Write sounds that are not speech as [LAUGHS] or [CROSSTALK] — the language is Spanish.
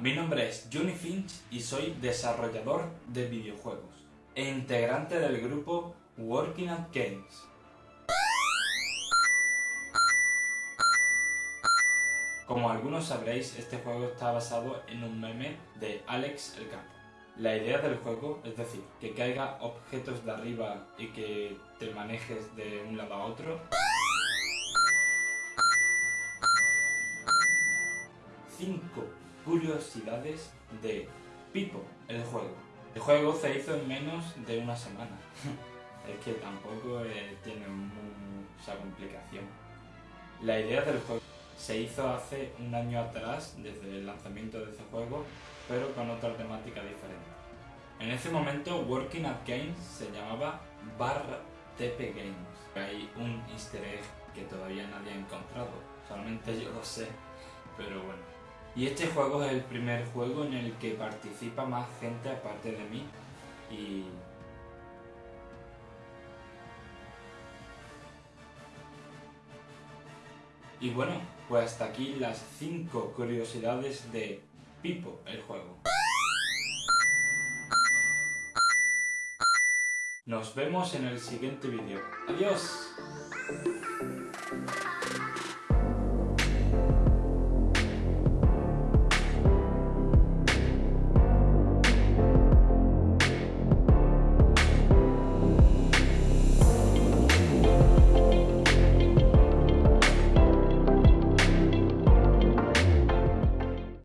mi nombre es Johnny Finch y soy desarrollador de videojuegos e integrante del grupo Working at Games. Como algunos sabréis, este juego está basado en un meme de Alex el Capo. La idea del juego, es decir, que caiga objetos de arriba y que te manejes de un lado a otro, 5 curiosidades de Pipo, el juego. El juego se hizo en menos de una semana. [LAUGHS] es que tampoco eh, tiene mucha complicación. La idea del juego se hizo hace un año atrás, desde el lanzamiento de ese juego, pero con otra temática diferente. En ese momento, Working at Games se llamaba Bar TP Games. Hay un easter egg que todavía nadie ha encontrado, solamente yo lo sé, pero bueno. Y este juego es el primer juego en el que participa más gente aparte de mí y... Bueno, pues hasta aquí las 5 curiosidades de Pipo, el juego. Nos vemos en el siguiente vídeo. ¡Adiós!